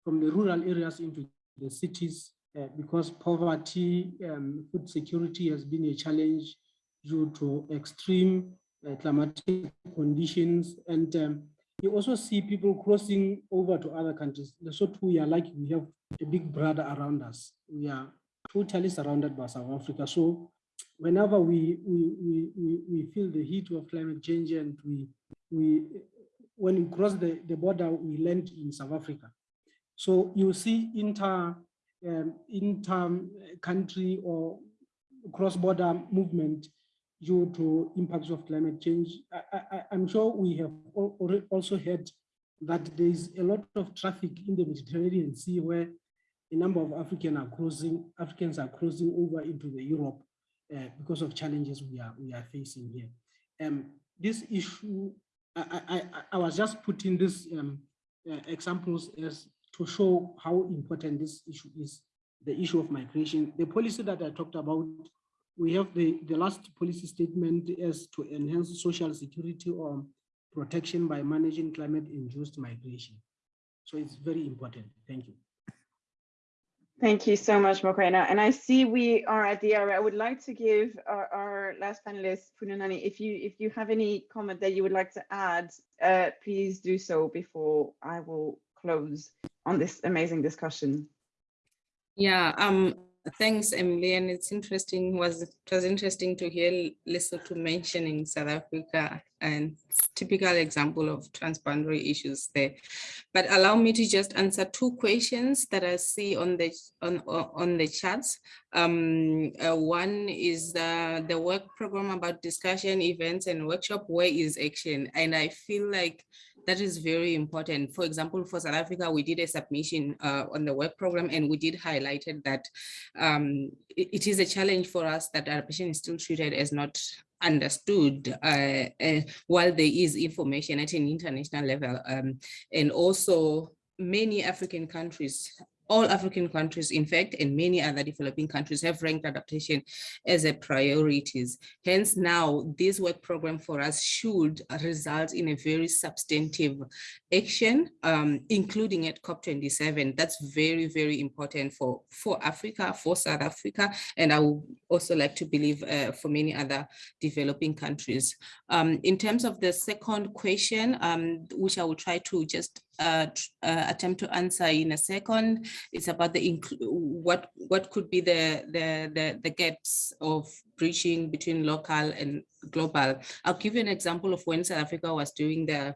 from the rural areas into the cities uh, because poverty, um, food security has been a challenge due to extreme uh, climatic conditions. And um, you also see people crossing over to other countries. So too, we are like we have a big brother around us. We are totally surrounded by South Africa. So whenever we, we, we, we feel the heat of climate change and we, we when we cross the, the border, we land in South Africa. So you see inter, um, inter country or cross-border movement due to impacts of climate change. I, am sure we have also heard that there is a lot of traffic in the Mediterranean Sea where a number of African are crossing, Africans are crossing over into the Europe uh, because of challenges we are we are facing here. Um, this issue, I, I, I was just putting these um, uh, examples as to show how important this issue is, the issue of migration. The policy that I talked about, we have the, the last policy statement as to enhance social security or protection by managing climate-induced migration. So it's very important. Thank you. Thank you so much, Mokoena. And I see we are at the hour. I would like to give our, our last panelist, Funanani, if you if you have any comment that you would like to add, uh, please do so before I will close on this amazing discussion. Yeah, um, Thanks, Emily. And it's interesting, was it was interesting to hear Lesotho mentioning South Africa and typical example of transboundary issues there. But allow me to just answer two questions that I see on the on on the charts. Um, uh, one is the the work program about discussion, events, and workshop. Where is action? And I feel like that is very important. For example, for South Africa, we did a submission uh, on the work program and we did highlighted that um, it, it is a challenge for us that adaptation is still treated as not understood uh, uh, while there is information at an international level. Um, and also many African countries all African countries, in fact, and many other developing countries have ranked adaptation as a priorities. Hence now this work program for us should result in a very substantive action, um, including at COP27. That's very, very important for, for Africa, for South Africa, and I would also like to believe uh, for many other developing countries. Um, in terms of the second question, um, which I will try to just uh, uh, attempt to answer in a second. It's about the what what could be the, the the the gaps of bridging between local and global. I'll give you an example of when South Africa was doing the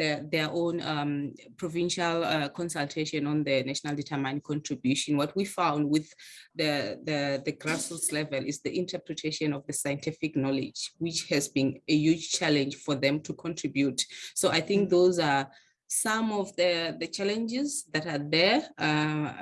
their, their own um, provincial uh, consultation on the national determined contribution, what we found with the, the, the grassroots level is the interpretation of the scientific knowledge, which has been a huge challenge for them to contribute. So I think those are some of the, the challenges that are there uh,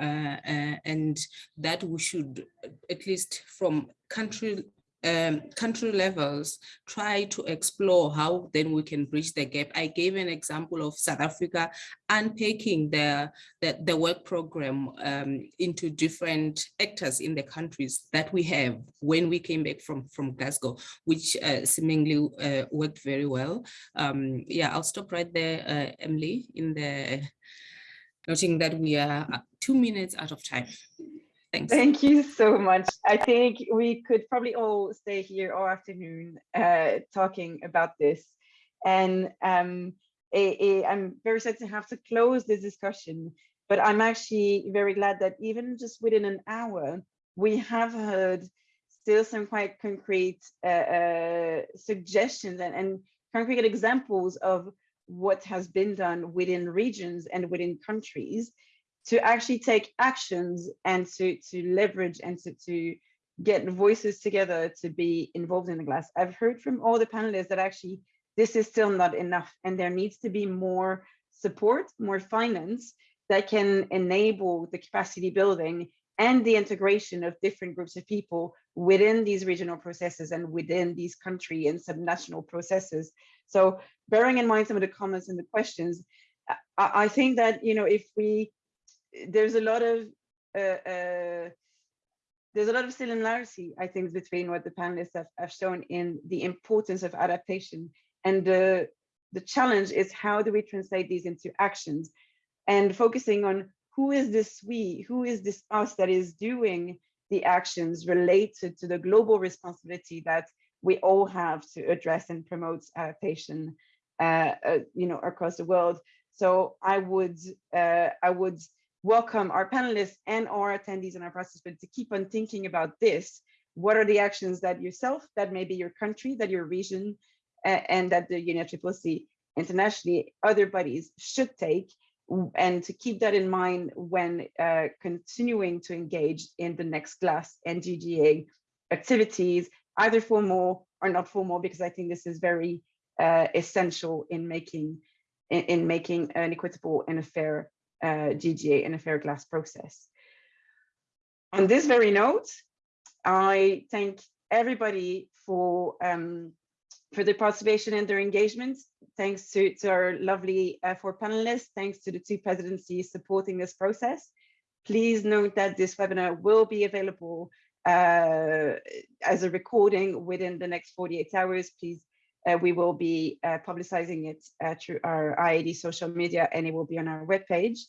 uh, uh, and that we should, at least from country um, country levels, try to explore how then we can bridge the gap. I gave an example of South Africa unpacking the, the, the work program um, into different actors in the countries that we have when we came back from, from Glasgow, which uh, seemingly uh, worked very well. Um, yeah, I'll stop right there, uh, Emily, in the noting that we are two minutes out of time. Thanks. Thank you so much. I think we could probably all stay here all afternoon uh, talking about this. And um, I'm very sad to have to close this discussion, but I'm actually very glad that even just within an hour, we have heard still some quite concrete uh, uh, suggestions and, and concrete examples of what has been done within regions and within countries to actually take actions and to, to leverage and to, to get voices together to be involved in the glass. I've heard from all the panelists that actually this is still not enough and there needs to be more support, more finance that can enable the capacity building and the integration of different groups of people within these regional processes and within these country and subnational processes. So bearing in mind some of the comments and the questions, I, I think that, you know, if we there's a lot of uh, uh, there's a lot of similarity, I think, between what the panelists have, have shown in the importance of adaptation and the the challenge is how do we translate these into actions and focusing on who is this we, who is this us that is doing the actions related to the global responsibility that we all have to address and promote adaptation, uh, uh, you know, across the world. So I would, uh, I would welcome our panelists and our attendees and our participants to keep on thinking about this. What are the actions that yourself, that maybe your country, that your region, and that the UNFCCC internationally, other bodies should take, and to keep that in mind when uh, continuing to engage in the next glass and GGA activities, either formal or not formal, because I think this is very uh, essential in making in, in making an equitable and a fair uh, GGA in a fair glass process. On this very note, I thank everybody for um, for the participation and their engagement. Thanks to, to our lovely uh, four panelists. Thanks to the two presidencies supporting this process. Please note that this webinar will be available uh, as a recording within the next 48 hours. Please we will be uh, publicizing it uh, through our IAD social media and it will be on our webpage.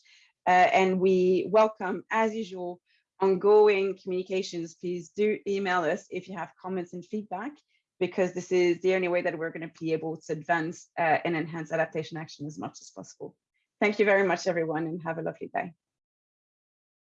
Uh, and we welcome, as usual, ongoing communications. Please do email us if you have comments and feedback, because this is the only way that we're going to be able to advance uh, and enhance adaptation action as much as possible. Thank you very much, everyone, and have a lovely day.